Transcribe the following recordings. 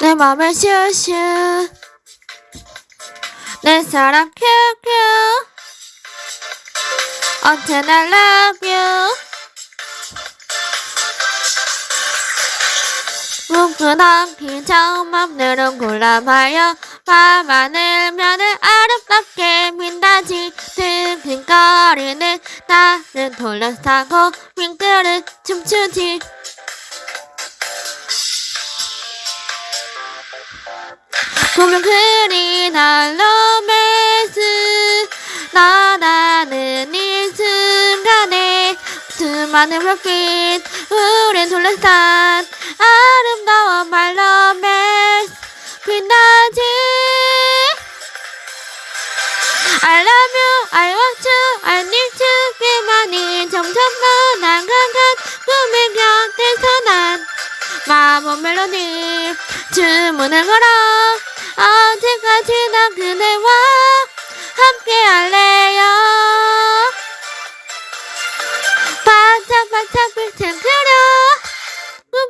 내 맘을 슈슈. 내 사랑 큐큐. 언제나 love you? 뭉클한 기적 맘대로 골라봐요. 밤하늘 면을 아름답게 빛나지. 든든거리는 나를 돌려타고 윙크를 춤추지 그리 날로 매스 나나는 이 순간에 수많은 별빛 우린 둘러싼 아름다운 말로 매스. 빛나지? I love you, I want you, I need you. 그만이 점점 더 난강한 꿈의 마법 멜로디 주문을 걸어 언제까지나 그대와 함께 할래요. 반짝반짝 빛을 그려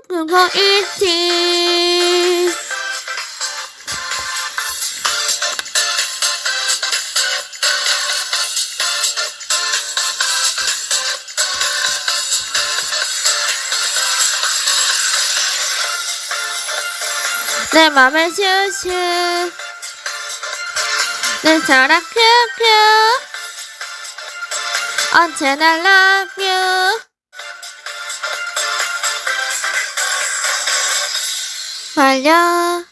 꿈꾸고 있지 내 맘을 슈슈. 내 사랑 큐큐. 언제나 love you. 말려